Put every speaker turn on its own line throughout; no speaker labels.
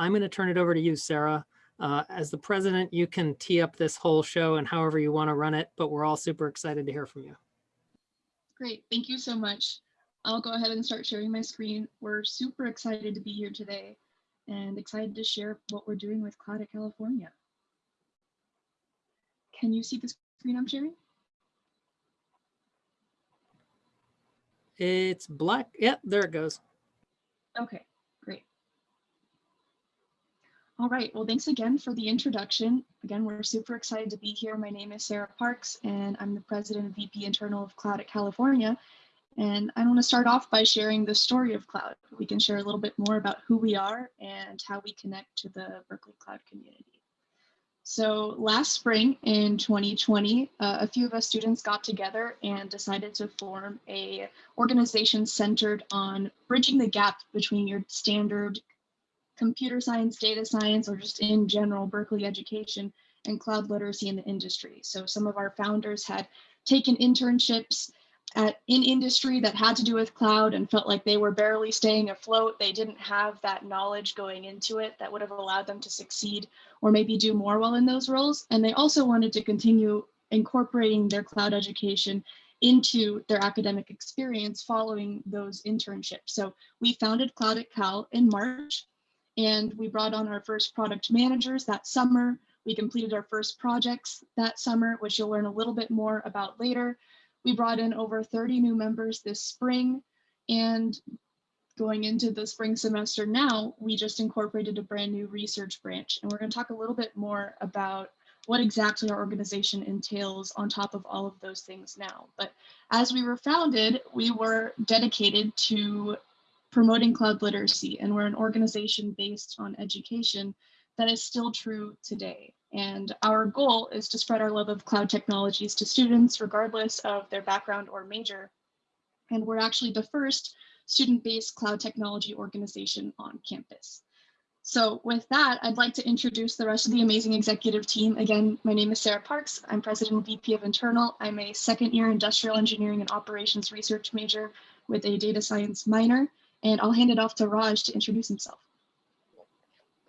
I'm going to turn it over to you, Sarah. Uh, as the president, you can tee up this whole show and however you want to run it, but we're all super excited to hear from you.
Great, thank you so much. I'll go ahead and start sharing my screen. We're super excited to be here today and excited to share what we're doing with Cloud at California. Can you see the screen I'm sharing?
It's black. Yep, there it goes.
Okay. All right, well, thanks again for the introduction. Again, we're super excited to be here. My name is Sarah Parks, and I'm the president and VP internal of Cloud at California. And I want to start off by sharing the story of Cloud. We can share a little bit more about who we are and how we connect to the Berkeley Cloud community. So last spring in 2020, uh, a few of us students got together and decided to form a organization centered on bridging the gap between your standard computer science, data science, or just in general Berkeley education and cloud literacy in the industry. So some of our founders had taken internships at in industry that had to do with cloud and felt like they were barely staying afloat. They didn't have that knowledge going into it that would have allowed them to succeed or maybe do more well in those roles. And they also wanted to continue incorporating their cloud education into their academic experience following those internships. So we founded Cloud at Cal in March and we brought on our first product managers that summer. We completed our first projects that summer, which you'll learn a little bit more about later. We brought in over 30 new members this spring and going into the spring semester now, we just incorporated a brand new research branch. And we're gonna talk a little bit more about what exactly our organization entails on top of all of those things now. But as we were founded, we were dedicated to promoting cloud literacy and we're an organization based on education that is still true today. And our goal is to spread our love of cloud technologies to students, regardless of their background or major. And we're actually the first student-based cloud technology organization on campus. So with that, I'd like to introduce the rest of the amazing executive team. Again, my name is Sarah Parks. I'm president and VP of internal. I'm a second year industrial engineering and operations research major with a data science minor. And I'll hand it off to Raj to introduce himself.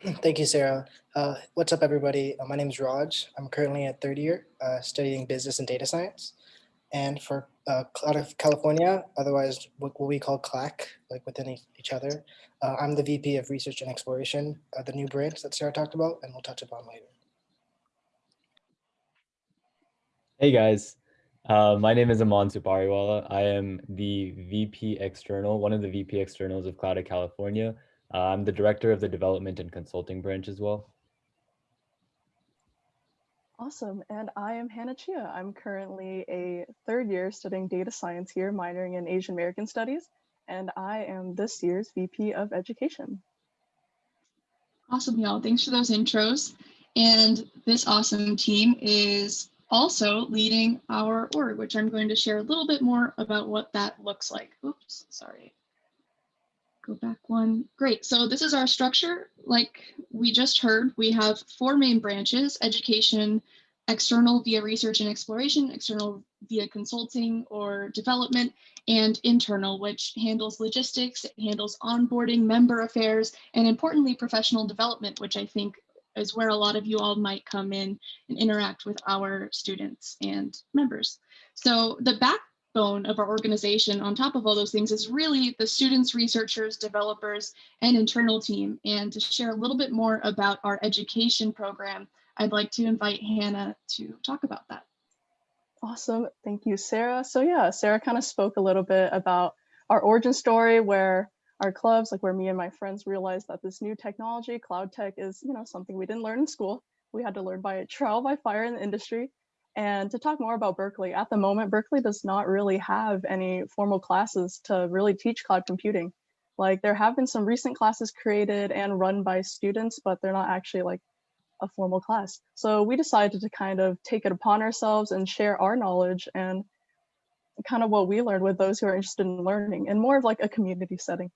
Thank you, Sarah. Uh, what's up, everybody? Uh, my name is Raj. I'm currently at third year uh, studying business and data science. And for uh, Cloud of California, otherwise what, what, we call CLAC, like within each other, uh, I'm the VP of Research and Exploration, uh, the new branch that Sarah talked about, and we'll touch upon later.
Hey guys, uh, my name is Aman Supariwala. I am the VP External, one of the VP Externals of Cloud of California. Uh, I'm the director of the development and consulting branch as well.
Awesome. And I am Hannah Chia. I'm currently a third year studying data science here, minoring in Asian American studies. And I am this year's VP of education.
Awesome, y'all. Thanks for those intros. And this awesome team is also leading our org, which I'm going to share a little bit more about what that looks like. Oops, sorry go back one. Great, so this is our structure. Like we just heard, we have four main branches, education, external via research and exploration, external via consulting or development, and internal, which handles logistics, handles onboarding, member affairs, and importantly, professional development, which I think is where a lot of you all might come in and interact with our students and members. So the backbone of our organization on top of all those things is really the students, researchers, developers, and internal team. And to share a little bit more about our education program, I'd like to invite Hannah to talk about that.
Awesome. Thank you, Sarah. So yeah, Sarah kind of spoke a little bit about our origin story where our clubs, like where me and my friends realized that this new technology, cloud tech is, you know, something we didn't learn in school. We had to learn by trial by fire in the industry. And to talk more about Berkeley, at the moment, Berkeley does not really have any formal classes to really teach cloud computing. Like there have been some recent classes created and run by students, but they're not actually like a formal class. So we decided to kind of take it upon ourselves and share our knowledge and kind of what we learned with those who are interested in learning in more of like a community setting.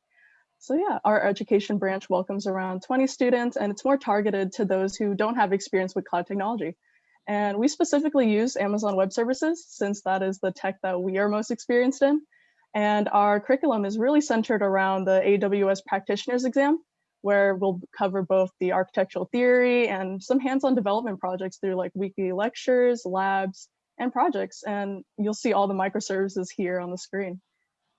So yeah, our education branch welcomes around 20 students and it's more targeted to those who don't have experience with cloud technology. And we specifically use Amazon Web Services since that is the tech that we are most experienced in. And our curriculum is really centered around the AWS practitioners exam, where we'll cover both the architectural theory and some hands-on development projects through like weekly lectures, labs, and projects. And you'll see all the microservices here on the screen.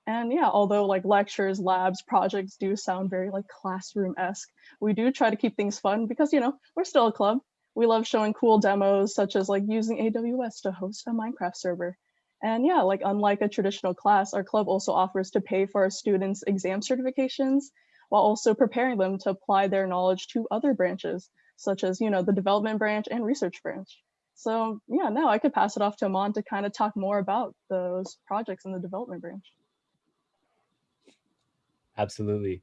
And yeah, although like lectures, labs, projects do sound very like classroom-esque, we do try to keep things fun because, you know, we're still a club. We love showing cool demos such as like using AWS to host a Minecraft server. And yeah, like unlike a traditional class, our club also offers to pay for our students exam certifications while also preparing them to apply their knowledge to other branches, such as, you know, the development branch and research branch. So yeah, now I could pass it off to Aman to kind of talk more about those projects in the development branch.
Absolutely.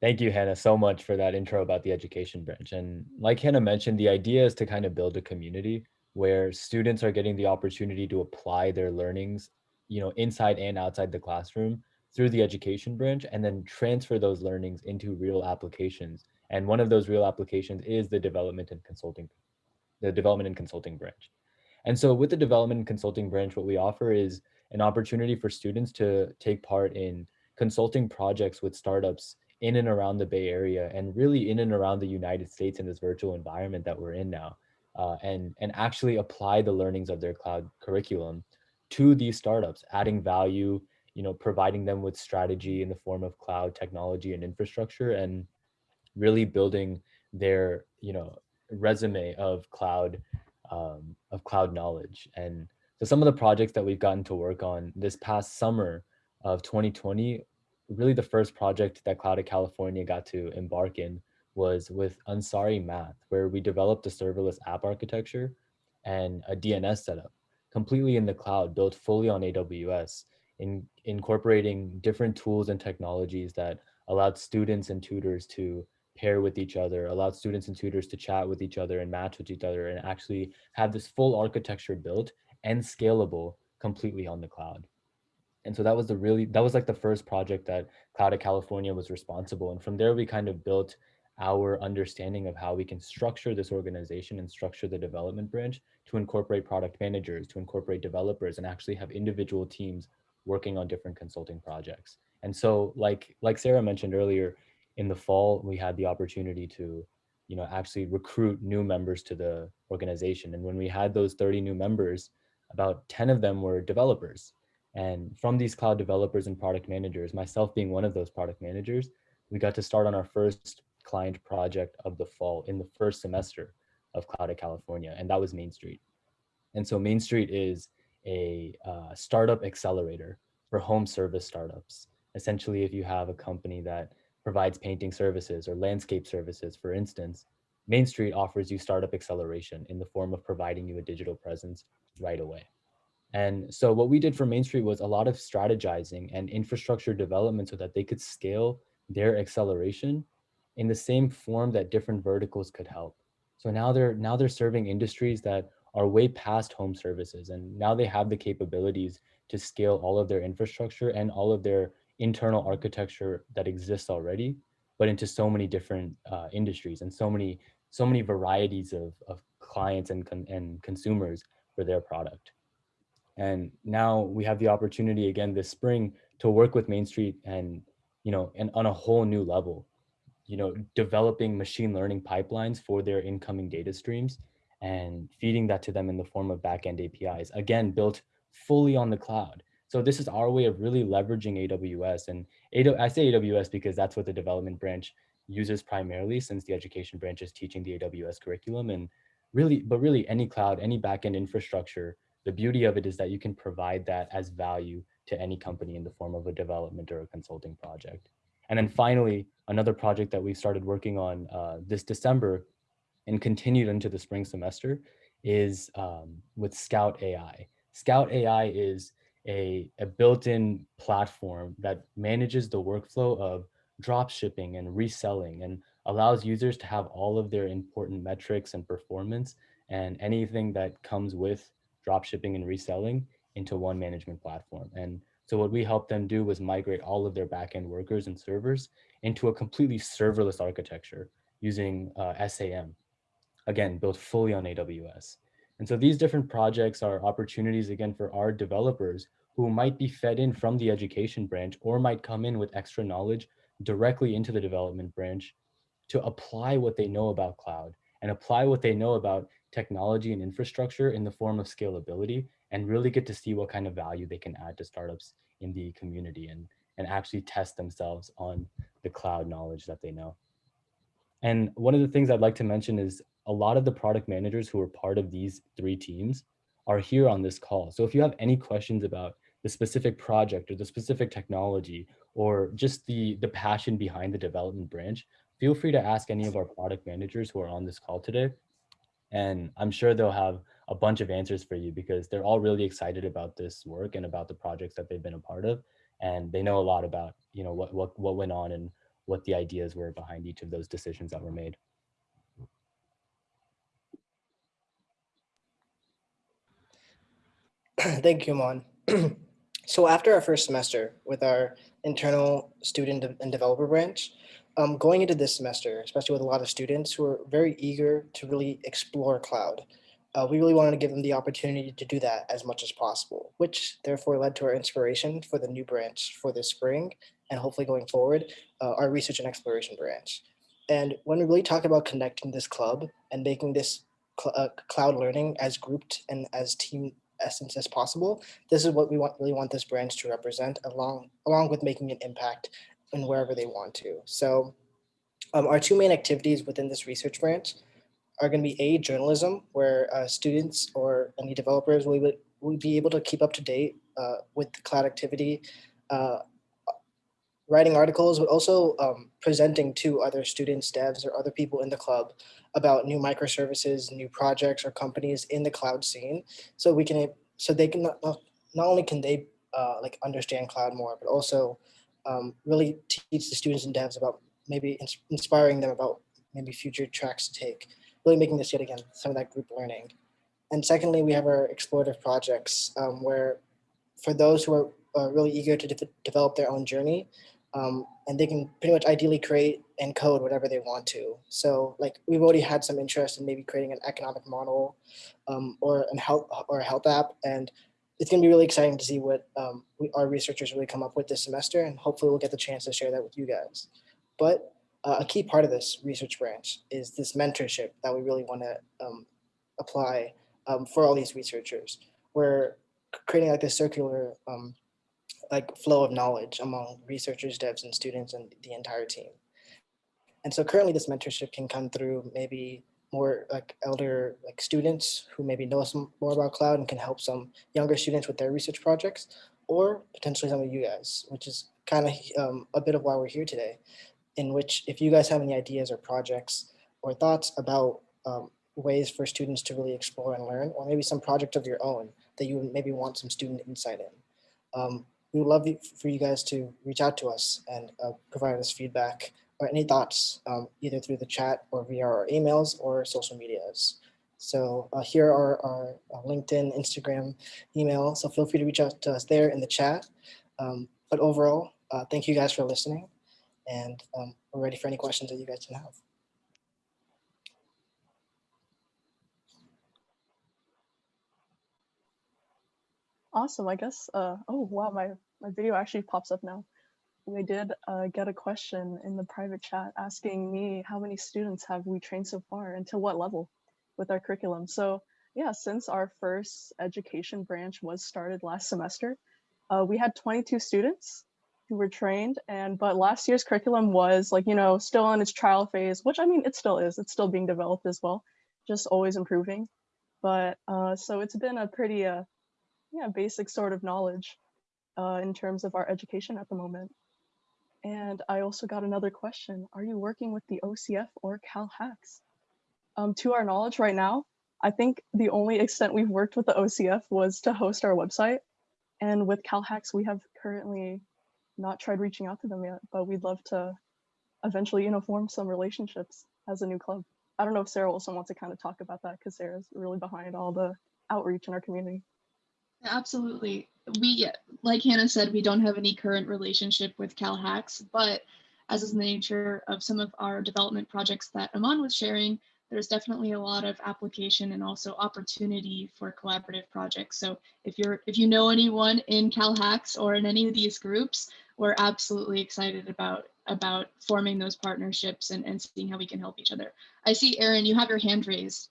Thank you, Hannah, so much for that intro about the education branch. And like Hannah mentioned, the idea is to kind of build a community where students are getting the opportunity to apply their learnings, you know, inside and outside the classroom through the education branch and then transfer those learnings into real applications. And one of those real applications is the development and consulting, the development and consulting branch. And so with the development and consulting branch, what we offer is an opportunity for students to take part in consulting projects with startups in and around the Bay Area and really in and around the United States in this virtual environment that we're in now. Uh, and, and actually apply the learnings of their cloud curriculum to these startups, adding value, you know, providing them with strategy in the form of cloud technology and infrastructure and really building their, you know, resume of cloud, um, of cloud knowledge. And so some of the projects that we've gotten to work on this past summer of 2020, really the first project that Cloud at California got to embark in was with Ansari Math, where we developed a serverless app architecture and a DNS setup completely in the cloud, built fully on AWS, in incorporating different tools and technologies that allowed students and tutors to pair with each other, allowed students and tutors to chat with each other and match with each other and actually have this full architecture built and scalable completely on the cloud. And so that was the really, that was like the first project that Cloud at California was responsible. And from there, we kind of built our understanding of how we can structure this organization and structure the development branch to incorporate product managers, to incorporate developers, and actually have individual teams working on different consulting projects. And so like, like Sarah mentioned earlier, in the fall, we had the opportunity to you know, actually recruit new members to the organization. And when we had those 30 new members, about 10 of them were developers. And from these cloud developers and product managers, myself being one of those product managers, we got to start on our first client project of the fall in the first semester of Cloud at California, and that was Main Street. And so Main Street is a uh, startup accelerator for home service startups. Essentially, if you have a company that provides painting services or landscape services, for instance, Main Street offers you startup acceleration in the form of providing you a digital presence right away. And so what we did for Main Street was a lot of strategizing and infrastructure development so that they could scale their acceleration in the same form that different verticals could help. So now they're now they're serving industries that are way past home services and now they have the capabilities to scale all of their infrastructure and all of their internal architecture that exists already, but into so many different uh, industries and so many so many varieties of, of clients and, and consumers for their product. And now we have the opportunity again this spring to work with Main Street and, you know, and on a whole new level you know, developing machine learning pipelines for their incoming data streams and feeding that to them in the form of backend APIs, again, built fully on the cloud. So this is our way of really leveraging AWS and I say AWS because that's what the development branch uses primarily since the education branch is teaching the AWS curriculum and really, but really any cloud, any backend infrastructure, the beauty of it is that you can provide that as value to any company in the form of a development or a consulting project. And then finally, another project that we started working on uh, this December and continued into the spring semester is um, with Scout AI. Scout AI is a, a built-in platform that manages the workflow of drop shipping and reselling and allows users to have all of their important metrics and performance and anything that comes with drop shipping and reselling into one management platform. And so what we helped them do was migrate all of their backend workers and servers into a completely serverless architecture using uh, SAM, again, built fully on AWS. And so these different projects are opportunities, again, for our developers who might be fed in from the education branch or might come in with extra knowledge directly into the development branch to apply what they know about cloud and apply what they know about technology and infrastructure in the form of scalability and really get to see what kind of value they can add to startups in the community and, and actually test themselves on the cloud knowledge that they know. And one of the things I'd like to mention is a lot of the product managers who are part of these three teams are here on this call. So if you have any questions about the specific project or the specific technology or just the, the passion behind the development branch, feel free to ask any of our product managers who are on this call today. And I'm sure they'll have a bunch of answers for you because they're all really excited about this work and about the projects that they've been a part of. And they know a lot about, you know, what, what, what went on and what the ideas were behind each of those decisions that were made.
Thank you, Mon. so after our first semester with our internal student and developer branch, um, going into this semester, especially with a lot of students who are very eager to really explore cloud, uh, we really wanted to give them the opportunity to do that as much as possible, which therefore led to our inspiration for the new branch for this spring and hopefully going forward, uh, our research and exploration branch. And when we really talk about connecting this club and making this cl- uh, cloud learning as grouped and as team essence as possible, this is what we want really want this branch to represent along along with making an impact in wherever they want to. So um, our two main activities within this research branch are going to be a journalism where uh, students or any developers will, be- will be able to keep up to date uh, with the cloud activity, uh, writing articles, but also um, presenting to other students, devs, or other people in the club about new microservices, new projects or companies in the cloud scene. So we can, so they can not, not not only can they uh, like understand cloud more, but also um, really teach the students and devs about maybe ins- inspiring them about maybe future tracks to take, really making this yet again some of that group learning. And secondly, we have our explorative projects um, where for those who are uh, really eager to de- develop their own journey, um, and they can pretty much ideally create and code whatever they want to. So like we've already had some interest in maybe creating an economic model um, or an health or a health app, and it's going to be really exciting to see what um, we, our researchers really come up with this semester, and hopefully we'll get the chance to share that with you guys. But uh, a key part of this research branch is this mentorship that we really want to um, apply um, for all these researchers. We're creating like this circular um, like flow of knowledge among researchers, devs, and students, and the entire team. And so currently, this mentorship can come through maybe more like elder like students who maybe know some more about cloud and can help some younger students with their research projects, or potentially some of you guys, which is kind of um, a bit of why we're here today. In which, if you guys have any ideas or projects or thoughts about um, ways for students to really explore and learn, or maybe some project of your own that you maybe want some student insight in, um, we would love for you guys to reach out to us and uh, provide us feedback or any thoughts, um, either through the chat or via our emails or social medias. So uh, here are our uh, LinkedIn, Instagram, email. So feel free to reach out to us there in the chat. Um, but overall, uh, thank you guys for listening. And um, we're ready for any questions that you guys can have.
Awesome. I guess. Uh, oh wow, my my video actually pops up now. We did uh, get a question in the private chat asking me how many students have we trained so far and to what level with our curriculum. So yeah, since our first education branch was started last semester, uh, we had 22 students who were trained and but last year's curriculum was like you know still in its trial phase which i mean it still is it's still being developed as well just always improving but uh, so it's been a pretty uh, yeah, basic sort of knowledge uh, in terms of our education at the moment. And I also got another question. Are you working with the OCF or Cal Hacks? Um, to our knowledge right now, I think the only extent we've worked with the OCF was to host our website. And with Cal Hacks, we have currently not tried reaching out to them yet, but we'd love to eventually, you know, form some relationships as a new club. I don't know if Sarah Wilson wants to kind of talk about that because Sarah's really behind all the outreach in our community.
Absolutely. We, like Hannah said, we don't have any current relationship with Cal Hacks, but as is the nature of some of our development projects that Aman was sharing, there's definitely a lot of application and also opportunity for collaborative projects. So if you're if you know anyone in Cal Hacks or in any of these groups, we're absolutely excited about about forming those partnerships and, and seeing how we can help each other. I see, Aaron, you have your hand raised.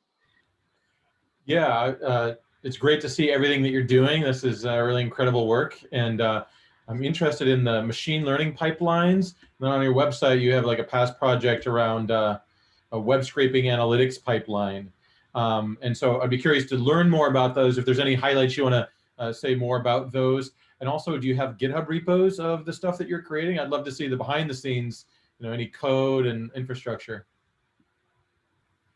Yeah, uh, it's great to see everything that you're doing. This is uh, really incredible work. And uh, I'm interested in the machine learning pipelines. Then on your website, you have like a past project around uh, a web scraping analytics pipeline. Um, and so I'd be curious to learn more about those. If there's any highlights you want to uh, say more about those. And also, do you have GitHub repos of the stuff that you're creating? I'd love to see the behind the scenes, you know, any code and infrastructure.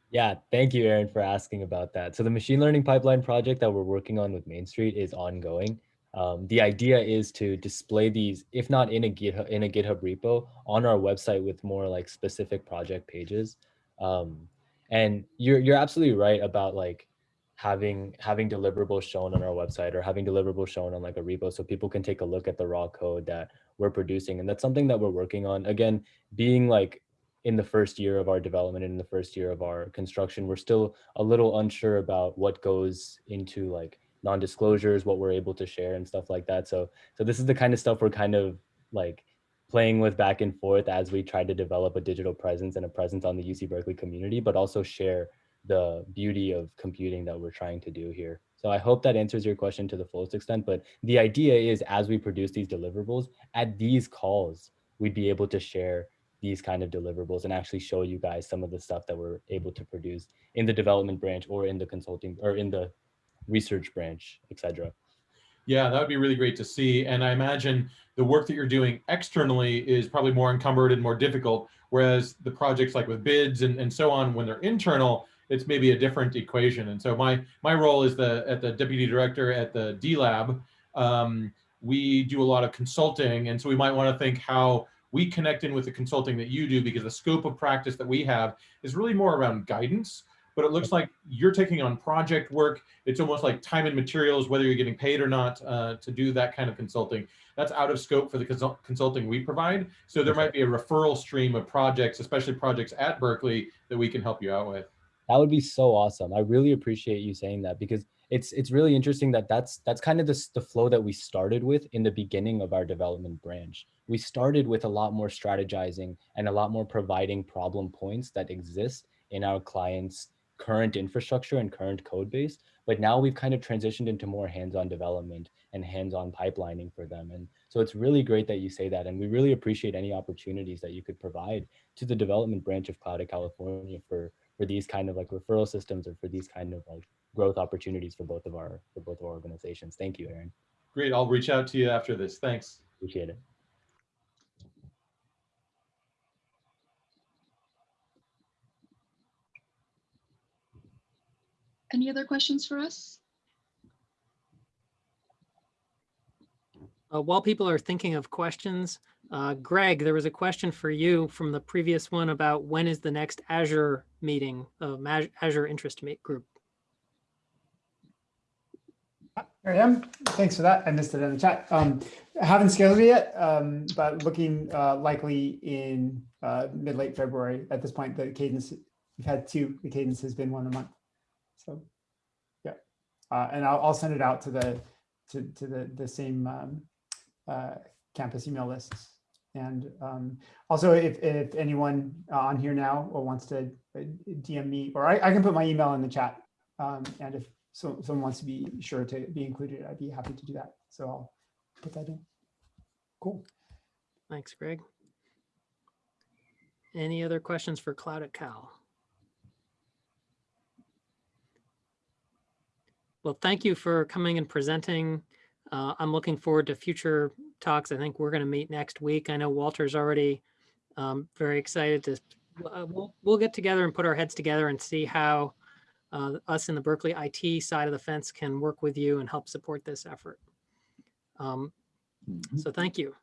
Yeah, thank you, Aaron, for asking about that. So the machine learning pipeline project that we're working on with Main Street is ongoing. Um, the idea is to display these, if not in a GitHub in a GitHub repo, on our website with more like specific project pages. Um, and you're you're absolutely right about like having having deliverables shown on our website or having deliverables shown on like a repo so people can take a look at the raw code that we're producing. And that's something that we're working on. Again, being like in the first year of our development and in the first year of our construction we're still a little unsure about what goes into like non-disclosures what we're able to share and stuff like that. So so this is the kind of stuff we're kind of like playing with back and forth as we try to develop a digital presence and a presence on the UC Berkeley community but also share the beauty of computing that we're trying to do here. So I hope that answers your question to the fullest extent but the idea is as we produce these deliverables at these calls we'd be able to share these kind of deliverables and actually show you guys some of the stuff that we're able to produce in the development branch or in the consulting or in the research branch, etc.
Yeah, that would be really great to see. And I imagine the work that you're doing externally is probably more encumbered and more difficult, whereas the projects like with BIDS and, and so on, when they're internal, it's maybe a different equation. And so my my role is the at the deputy director at the D Lab. Um, we do a lot of consulting, and so we might want to think how we connect in with the consulting that you do because the scope of practice that we have is really more around guidance. But it looks like you're taking on project work. It's almost like time and materials whether you're getting paid or not uh, to do that kind of consulting. That's out of scope for the consult consulting we provide. So there might be a referral stream of projects especially projects at berkeley that we can help you out with.
That would be so awesome. I really appreciate you saying that because it's it's really interesting that that's that's kind of the, the flow that we started with in the beginning of our development branch. We started with a lot more strategizing and a lot more providing problem points that exist in our clients current infrastructure and current code base but now we've kind of transitioned into more hands-on development and hands-on pipelining for them. And so it's really great that you say that and we really appreciate any opportunities that you could provide to the development branch of cloud at california for for these kind of like referral systems or for these kind of like growth opportunities for both of our for both of our organizations. Thank you, Aaron.
Great. I'll reach out to you after this. Thanks.
Appreciate it.
Any other questions for us?
Uh, while people are thinking of questions, uh, Greg, there was a question for you from the previous one about when is the next Azure meeting, uh, Azure Interest Meet Group.
Here I am. Thanks for that. I missed it in the chat. Um, haven't scheduled it yet, um, but looking uh, likely in uh, mid-late February. At this point, the cadence, we've had two, the cadence has been one a month. So, yeah. Uh, and I'll, I'll send it out to the to, to the, the same um, uh, campus email lists. And um, also, if, if anyone on here now or wants to uh, DM me, or I, I can put my email in the chat. Um, and if so someone wants to be sure to be included, I'd be happy to do that. So I'll put that in. Cool.
Thanks, Greg. Any other questions for Cloud at Cal? Well, thank you for coming and presenting. Uh, I'm looking forward to future talks. I think we're going to meet next week. I know Walter's already um, very excited to, uh, we'll, we'll get together and put our heads together and see how uh, us in the Berkeley IT side of the fence can work with you and help support this effort. Um, so thank you.